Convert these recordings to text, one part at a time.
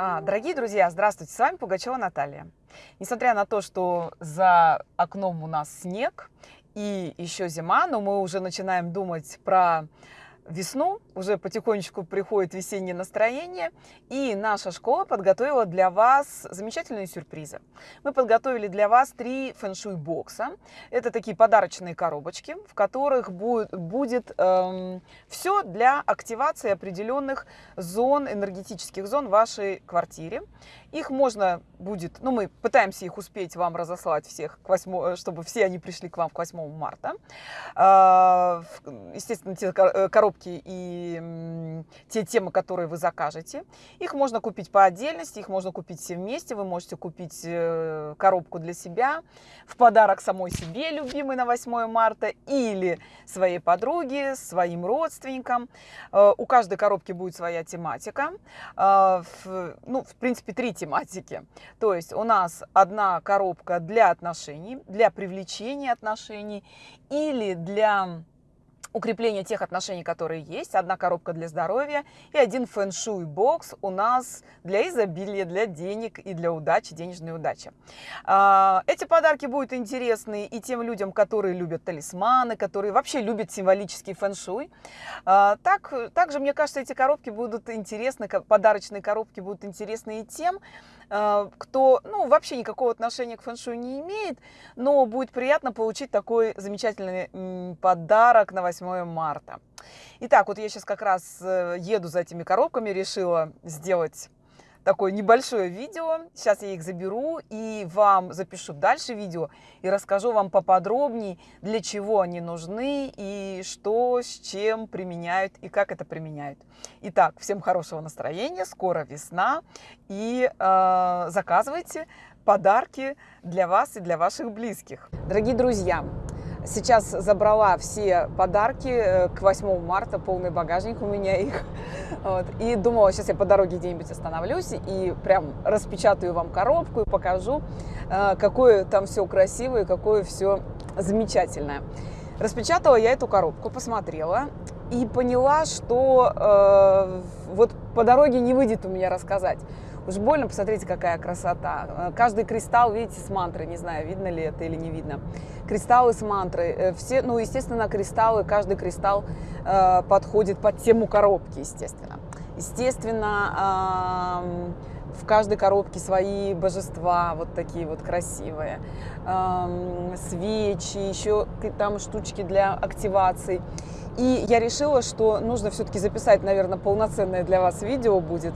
А, дорогие друзья, здравствуйте, с вами Пугачева Наталья. Несмотря на то, что за окном у нас снег и еще зима, но мы уже начинаем думать про весну, уже потихонечку приходит весеннее настроение, и наша школа подготовила для вас замечательные сюрпризы. Мы подготовили для вас три фэншуй бокса. Это такие подарочные коробочки, в которых будет, будет эм, все для активации определенных зон, энергетических зон в вашей квартире. Их можно будет, ну мы пытаемся их успеть вам разослать всех, к 8, чтобы все они пришли к вам к 8 марта. Э, естественно, те коробки коробки и те темы, которые вы закажете. Их можно купить по отдельности, их можно купить все вместе. Вы можете купить э, коробку для себя в подарок самой себе, любимой на 8 марта, или своей подруге, своим родственникам. Э, у каждой коробки будет своя тематика. Э, ну, в принципе, три тематики. То есть у нас одна коробка для отношений, для привлечения отношений или для укрепление тех отношений, которые есть, одна коробка для здоровья и один фэн-шуй бокс у нас для изобилия, для денег и для удачи, денежной удачи. А, эти подарки будут интересны и тем людям, которые любят талисманы, которые вообще любят символический фэн-шуй. А, так, также, мне кажется, эти коробки будут интересны, подарочные коробки будут интересны и тем, кто ну, вообще никакого отношения к фэн-шуй не имеет, но будет приятно получить такой замечательный подарок на 8 марта. Итак, вот я сейчас как раз э, еду за этими коробками, решила сделать такое небольшое видео. Сейчас я их заберу и вам запишу дальше видео и расскажу вам поподробнее, для чего они нужны и что с чем применяют и как это применяют. Итак, всем хорошего настроения, скоро весна и э, заказывайте подарки для вас и для ваших близких. Дорогие друзья, Сейчас забрала все подарки э, к 8 марта, полный багажник у меня их. Вот. И думала, сейчас я по дороге где-нибудь остановлюсь и прям распечатаю вам коробку и покажу, э, какое там все красивое, какое все замечательное. Распечатала я эту коробку, посмотрела и поняла, что э, вот по дороге не выйдет у меня рассказать. Уж больно, посмотрите, какая красота. Э, каждый кристалл, видите, с мантрой, не знаю, видно ли это или не видно. Кристаллы с мантрой. Э, все, ну, естественно, кристаллы, каждый кристалл э, подходит под тему коробки, естественно. Естественно, э, в каждой коробке свои божества, вот такие вот красивые, эм, свечи, еще там штучки для активации. И я решила, что нужно все-таки записать, наверное, полноценное для вас видео будет.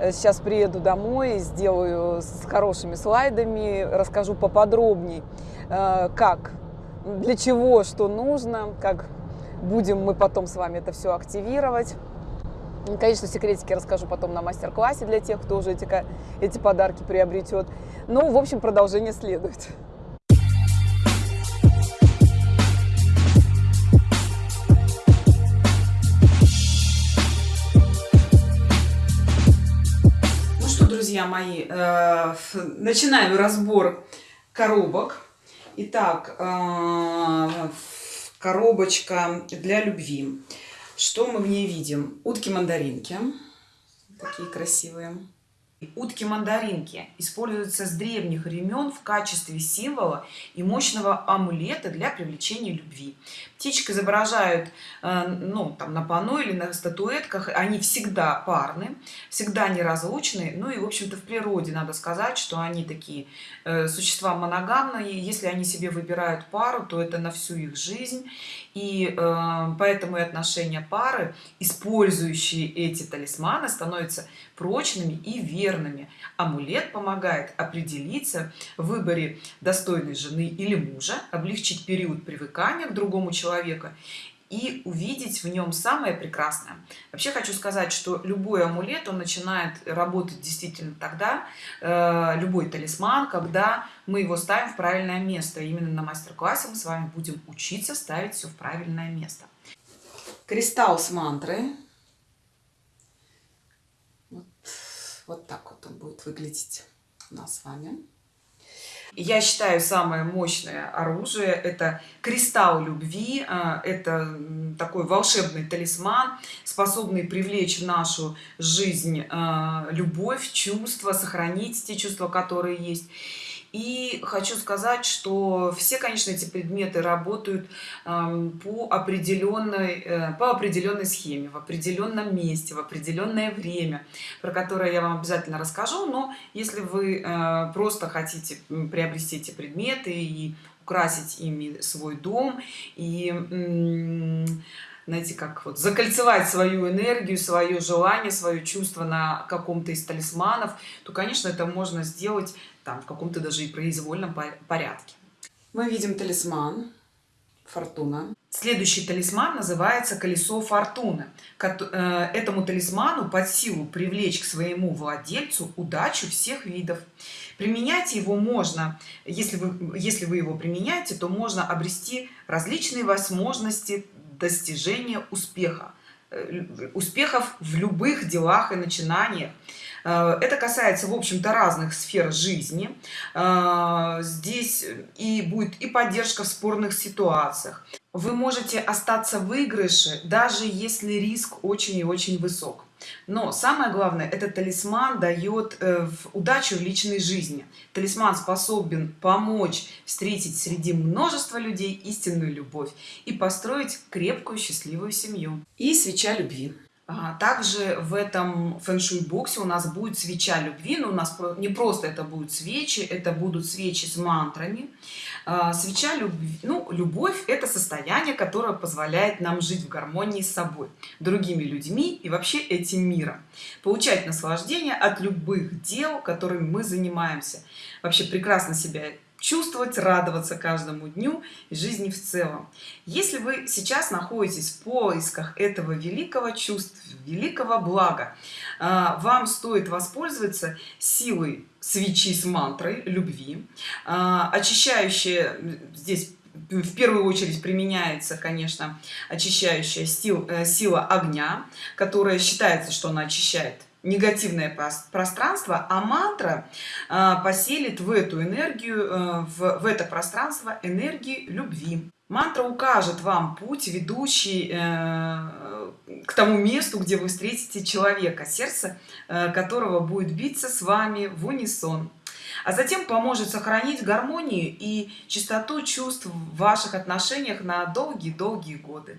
Э, сейчас приеду домой, сделаю с хорошими слайдами, расскажу поподробнее, э, как, для чего, что нужно, как будем мы потом с вами это все активировать. Конечно, секретики расскажу потом на мастер-классе для тех, кто уже эти, эти подарки приобретет. Ну, в общем, продолжение следует. Ну что, друзья мои, э, начинаю разбор коробок. Итак, э, коробочка для любви. Что мы в ней видим? Утки-мандаринки. Такие красивые. Утки-мандаринки используются с древних времен в качестве символа и мощного амулета для привлечения любви. Птичек изображают э, ну, там, на панно или на статуэтках. Они всегда парны, всегда неразлучны. Ну и, в общем-то, в природе надо сказать, что они такие э, существа моногамные. Если они себе выбирают пару, то это на всю их жизнь. И э, поэтому и отношения пары, использующие эти талисманы, становятся прочными и верными. Амулет помогает определиться в выборе достойной жены или мужа, облегчить период привыкания к другому человеку и увидеть в нем самое прекрасное. Вообще хочу сказать, что любой амулет, он начинает работать действительно тогда, э, любой талисман, когда мы его ставим в правильное место. Именно на мастер-классе мы с вами будем учиться ставить все в правильное место. Кристалл с мантрой. Вот, вот так вот он будет выглядеть у нас с вами. Я считаю, самое мощное оружие – это кристалл любви, а, это такой волшебный талисман, способный привлечь в нашу жизнь а, любовь, чувства, сохранить те чувства, которые есть. И хочу сказать, что все, конечно, эти предметы работают по определенной, э, по определенной схеме, в определенном месте, в определенное время, про которое я вам обязательно расскажу. Но если вы э, просто хотите приобрести эти предметы и украсить ими свой дом, и знаете, как вот закольцевать свою энергию, свое желание, свое чувство на каком-то из талисманов, то, конечно, это можно сделать там в каком-то даже и произвольном порядке. Мы видим талисман Фортуна. Следующий талисман называется колесо фортуны. Э, этому талисману под силу привлечь к своему владельцу удачу всех видов. Применять его можно, если вы, если вы его применяете, то можно обрести различные возможности достижения успеха успехов в любых делах и начинаниях. Э, это касается в общем-то разных сфер жизни. Э, здесь и будет и поддержка в спорных ситуациях. Вы можете остаться в выигрыше даже если риск очень и очень высок но самое главное этот талисман дает э, удачу в личной жизни. Талисман способен помочь встретить среди множества людей истинную любовь и построить крепкую счастливую семью. И свеча любви также в этом фэншуй боксе у нас будет свеча любви но у нас не просто это будут свечи это будут свечи с мантрами. А, свеча любви ну любовь это состояние которое позволяет нам жить в гармонии с собой другими людьми и вообще этим миром. Получать наслаждение от любых дел которыми мы занимаемся. Вообще прекрасно себя чувствовать радоваться каждому дню и жизни в целом. Если вы сейчас находитесь в поисках этого великого чувства великого блага а, вам стоит воспользоваться силой свечи с мантрой любви. А, очищающая здесь в первую очередь применяется конечно очищающая сил, э, сила огня которая считается что она очищает негативное пространство а мантра а, поселит в эту энергию э, в, это пространство энергии любви мантра укажет вам путь ведущий э, к тому месту где вы встретите человека сердце э, которого будет биться с вами в унисон а затем поможет сохранить гармонию и чистоту чувств в ваших отношениях на долгие-долгие годы.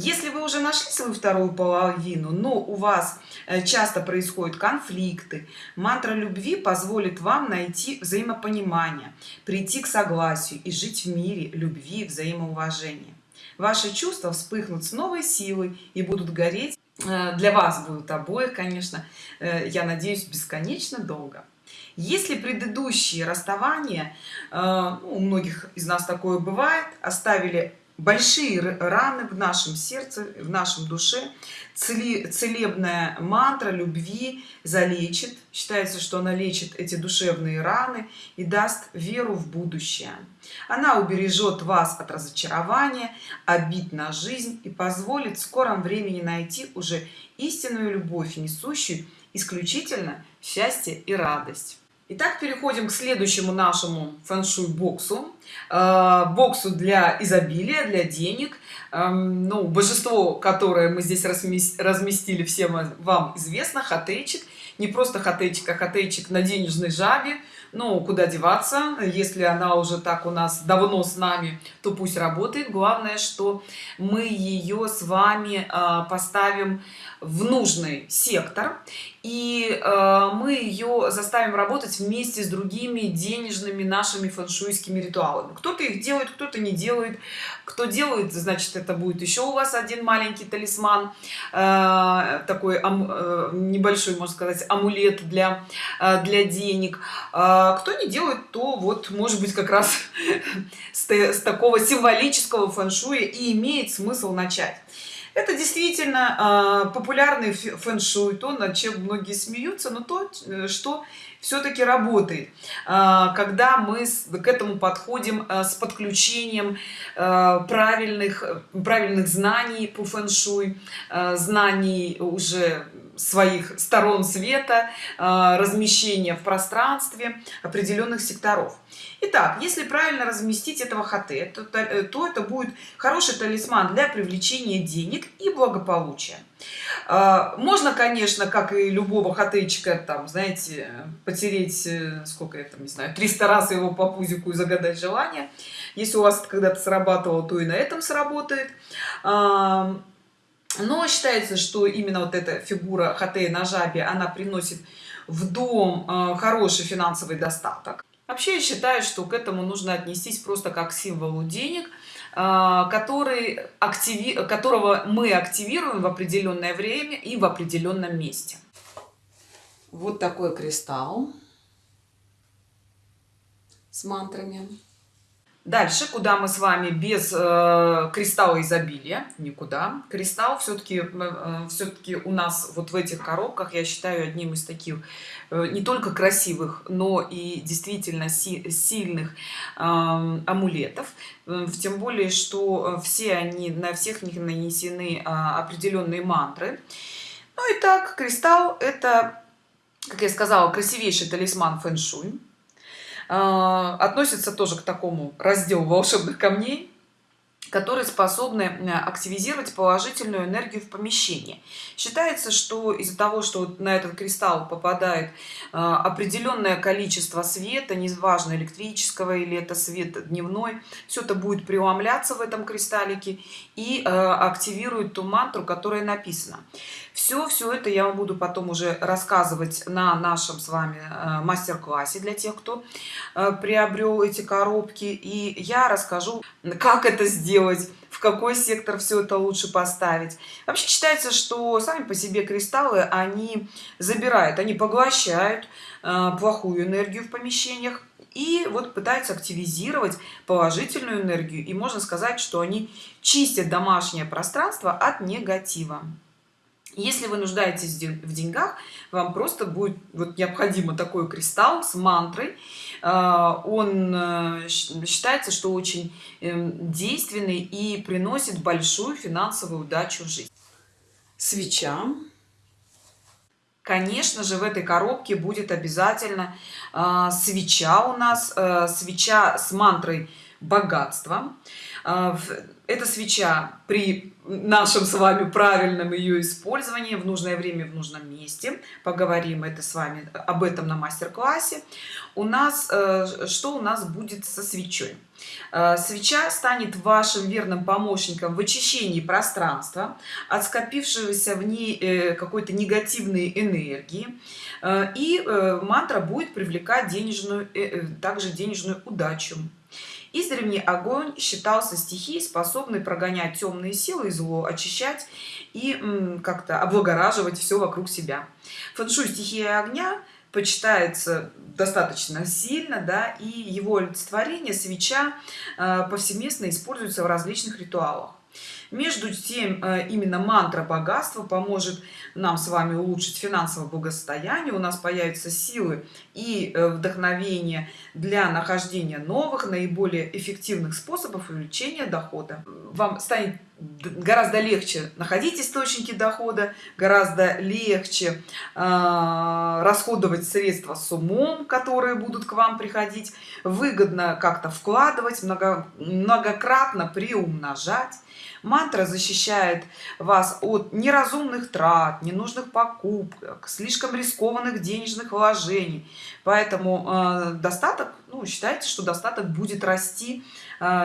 Если вы уже нашли свою вторую половину, но у вас э, часто происходят конфликты, мантра любви позволит вам найти взаимопонимание, прийти к согласию и жить в мире любви, взаимоуважения. Ваши чувства вспыхнут с новой силой и будут гореть э, для вас будут обоих конечно э, я надеюсь бесконечно долго если предыдущие расставания ну, у многих из нас такое бывает оставили большие раны в нашем сердце в нашем душе. Целебная мантра любви залечит считается что она лечит эти душевные раны и даст веру в будущее. Она убережет вас от разочарования обид на жизнь и позволит в скором времени найти уже истинную любовь несущую исключительно счастье и радость Итак, переходим к следующему нашему фэншуй боксу. Э, боксу для изобилия, для денег. Эм, ну, божество, которое мы здесь разместили, всем вам известно, хатейчик. Не просто хатейчик, а хатейчик на денежной жабе. Ну, куда деваться, если она уже так у нас давно с нами, то пусть работает. Главное, что мы ее с вами э, поставим в нужный сектор и э, мы ее заставим работать вместе с другими денежными нашими фэншуйскими ритуалами. Кто-то их делает кто-то не делает. Кто делает значит это будет еще у вас один маленький талисман э, такой э, небольшой можно сказать амулет для э, для денег. Э, кто не делает то вот может быть как раз с, с такого символического фэншуя и имеет смысл начать это действительно э, популярный фэн-шуй то над чем многие смеются но то э, что все-таки работает. Э, когда мы к этому подходим э, с подключением правильных правильных знаний по фэн-шуй знаний уже своих сторон света размещения в пространстве определенных секторов. Итак, если правильно разместить этого хаты то, то это будет хороший талисман для привлечения денег и благополучия. Можно конечно как и любого хатычка там знаете потереть э, сколько это не знаю 300 раз его по пузику и загадать желание. Если у вас когда-то срабатывало то и на этом сработает но считается что именно вот эта фигура хатея на жабе она приносит в дом а, хороший финансовый достаток. Вообще я считаю что к этому нужно отнестись просто как к символу денег а, который активи которого мы активируем в определенное время и в определенном месте. Вот такой кристалл с мантрами дальше куда мы с вами без э, кристалла изобилия? Никуда. Кристалл все-таки э, все-таки у нас вот в этих коробках я считаю одним из таких э, не только красивых но и действительно си сильных э, амулетов тем более что э, все они на всех них нанесены э, определенные мантры. Ну и так кристалл это как я сказала красивейший талисман фэн-шуй относится тоже к такому разделу волшебных камней которые способны э, активизировать положительную энергию в помещении. Считается, что из-за того, что на этот кристалл попадает э, определенное количество света, неважно электрического или это свет дневной, все это будет преломляться в этом кристаллике и э, активирует ту мантру, которая написана. Все, все это я вам буду потом уже рассказывать на нашем с вами мастер-классе для тех, кто приобрел эти коробки. И я расскажу, как это сделать сделать в какой сектор все это лучше поставить. Вообще считается что сами по себе кристаллы они забирают они поглощают э, плохую энергию в помещениях и вот пытаются активизировать положительную энергию. И можно сказать что они чистят домашнее пространство от негатива если вы нуждаетесь в деньгах вам просто будет вот необходимо такой кристалл с мантрой. А, он э, считается что очень эм, действенный и приносит большую финансовую удачу в жизнь. Свеча. Конечно же в этой коробке будет обязательно а, свеча у нас э, свеча с мантрой богатства. А, эта свеча при нашем с вами правильном ее использовании в нужное время в нужном месте. Поговорим это с вами об этом на мастер-классе. У нас э, что у нас будет со свечой? Э, свеча станет вашим верным помощником в очищении пространства от скопившегося в ней э, какой-то негативной энергии. И мантра будет привлекать денежную также денежную удачу издревле огонь считался стихией способной прогонять темные силы и зло очищать и как-то облагораживать все вокруг себя. Фэншуй стихия огня почитается достаточно сильно да и его олицетворение свеча э, повсеместно используется в различных ритуалах между тем э, именно мантра богатства поможет нам с вами улучшить финансовое благосостояние. У нас появятся силы и э, вдохновение для нахождения новых наиболее эффективных способов увеличения дохода. Вам станет гораздо легче находить источники дохода гораздо легче э, расходовать средства с умом которые будут к вам приходить выгодно как-то вкладывать много многократно приумножать мантра защищает вас от неразумных трат ненужных покупок слишком рискованных денежных вложений. Поэтому э, достаток ну считайте что достаток будет расти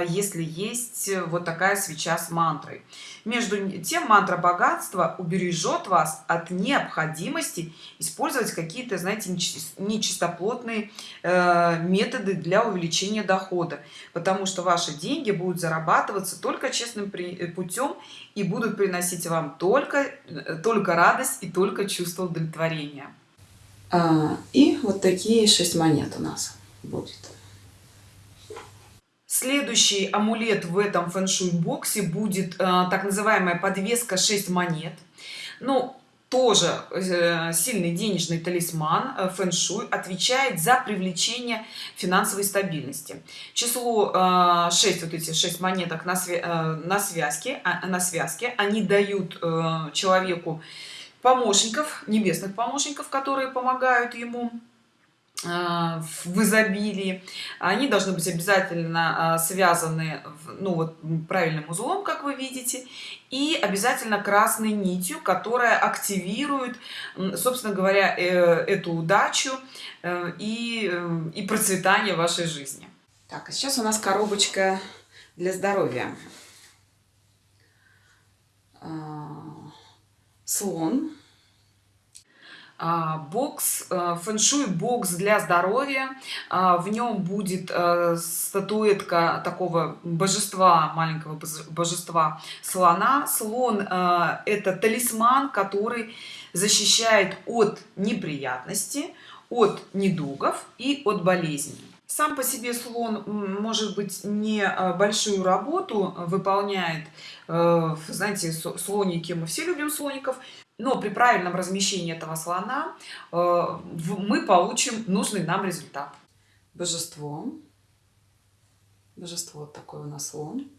если есть вот такая свеча с мантрой. Между тем мантра богатства убережет вас от необходимости использовать какие-то знаете нечистоплотные э, методы для увеличения дохода потому что ваши деньги будут зарабатываться только честным путем и будут приносить вам только только радость и только чувство удовлетворения. А, и вот такие шесть монет у нас будет следующий амулет в этом фэншуй боксе будет э, так называемая подвеска 6 монет ну тоже э, сильный денежный талисман э, фэншуй отвечает за привлечение финансовой стабильности. Число 6 вот эти 6 монеток на, свя на связке а, на связке. Они дают человеку помощников небесных помощников которые помогают ему в изобилии. Они должны быть обязательно а, связаны ну вот правильным узлом как вы видите и обязательно красной нитью которая активирует собственно говоря э, эту удачу э, и э, и процветание вашей жизни. Так а сейчас у нас коробочка для здоровья. А, слон. а, бокс э, фэншуй бокс для здоровья. А, в нем будет э, статуэтка такого божества маленького божества слона. Слон э, это талисман который защищает от неприятности от недугов и от болезней. Сам по себе слон может быть не большую работу выполняет знаете слоники. Мы все любим слоников но при правильном размещении этого слона э, мы получим нужный нам результат. Божество. Божество такой у нас слон.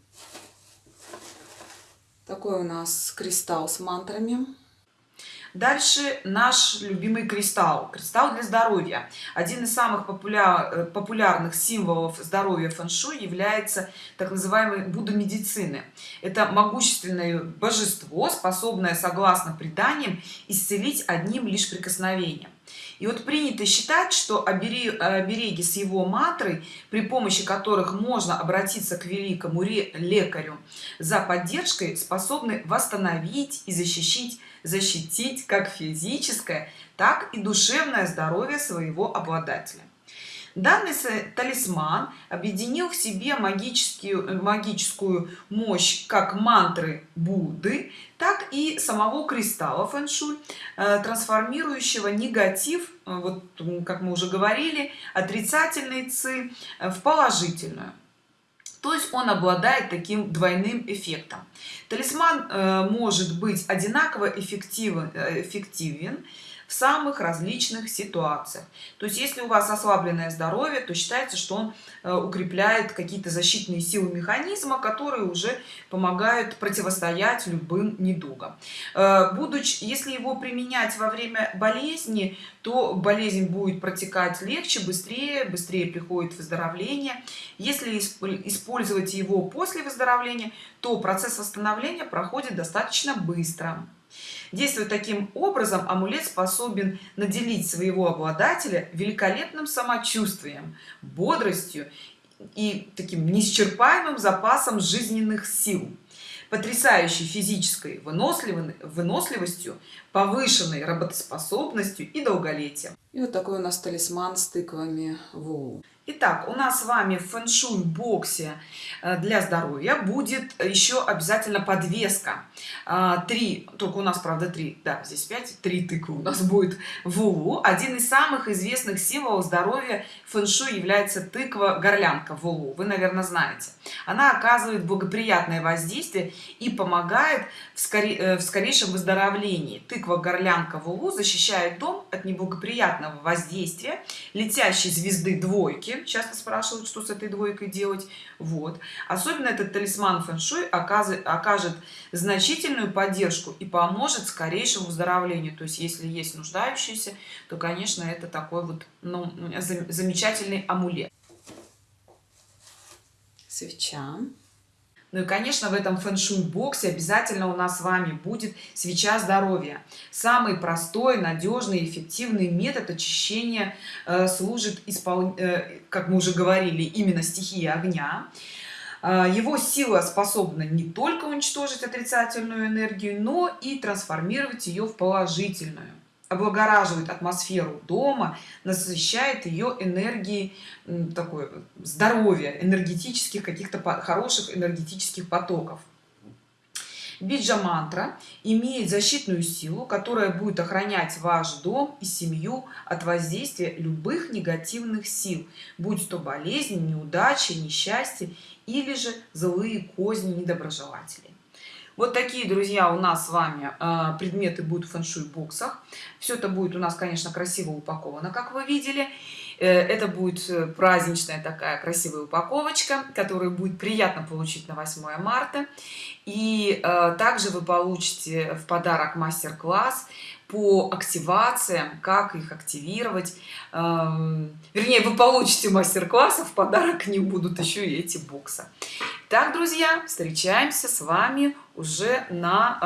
Такой у нас кристалл с мантрами Дальше наш любимый кристалл. Кристалл для здоровья. Один из самых популяр, э, популярных символов здоровья фэн-шуй является так называемый Будда медицины. Это могущественное божество, способное, согласно преданиям, исцелить одним лишь прикосновением. И вот принято считать, что обереги с его матрой, при помощи которых можно обратиться к великому лекарю за поддержкой, способны восстановить и защитить защитить как физическое так и душевное здоровье своего обладателя данный талисман объединил в себе магическую магическую мощь как мантры будды так и самого кристалла фэншуй э, трансформирующего негатив э, вот как мы уже говорили отрицательный ци э, в положительную. То есть он обладает таким двойным эффектом. Талисман э, может быть одинаково эффективен э, эффективен в самых различных ситуациях. То есть если у вас ослабленное здоровье то считается что он э, укрепляет какие-то защитные силы механизма которые уже помогают противостоять любым недугам. Э, будучи если его применять во время болезни то болезнь будет протекать легче быстрее быстрее приходит выздоровление. Если использовать его после выздоровления то процесс восстановления проходит достаточно быстро Действуя таким образом, амулет способен наделить своего обладателя великолепным самочувствием, бодростью и таким неисчерпаемым запасом жизненных сил потрясающей физической выносливостью повышенной работоспособностью и долголетием и вот такой у нас талисман с тыквами в Итак, у нас с вами в фэншуй боксе э, для здоровья будет еще обязательно подвеска. А, три, только у нас, правда, три, да, здесь пять, три тыквы у нас будет в улу. Один из самых известных символов здоровья фэншуй является тыква-горлянка в улу. Вы, наверное, знаете. Она оказывает благоприятное воздействие и помогает в, скоре, э, в скорейшем выздоровлении. Тыква-горлянка в улу защищает дом от неблагоприятного воздействия летящей звезды двойки. Часто спрашивают что с этой двойкой делать. Вот. Особенно этот талисман фэншуй окажет значительную поддержку и поможет скорейшему выздоровлению. То есть если есть нуждающиеся то конечно это такой вот ну, замечательный амулет. Свеча ну и конечно в этом фэн-шуй боксе обязательно у нас с вами будет свеча здоровья. Самый простой надежный эффективный метод очищения э, служит испол... э, как мы уже говорили именно стихии огня. Э, его сила способна не только уничтожить отрицательную энергию но и трансформировать ее в положительную облагораживает атмосферу дома насыщает ее энергией такое здоровье энергетических каких-то хороших энергетических потоков. Биджа мантра имеет защитную силу которая будет охранять ваш дом и семью от воздействия любых негативных сил будь то болезни неудачи несчастье или же злые козни недоброжелателей вот такие друзья у нас с вами э, предметы будут в фэншуй боксах все это будет у нас конечно красиво упаковано как вы видели. Э, это будет э, праздничная такая красивая упаковочка которую будет приятно получить на 8 марта. И также вы получите в подарок мастер-класс по активациям, как их активировать. Эм, вернее, вы получите мастер-классы, в подарок ним будут еще и эти боксы. Так, друзья, встречаемся с вами уже на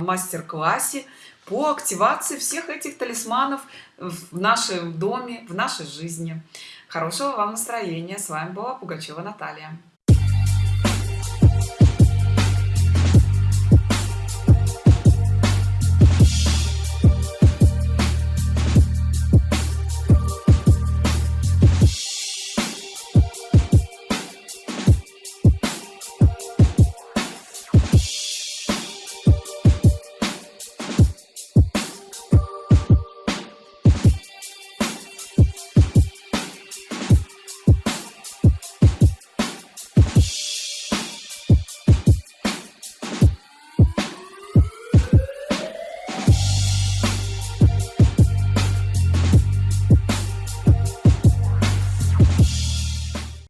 э, мастер-классе по активации всех этих талисманов в нашем доме, в нашей жизни. Хорошего вам настроения. С вами была Пугачева Наталья.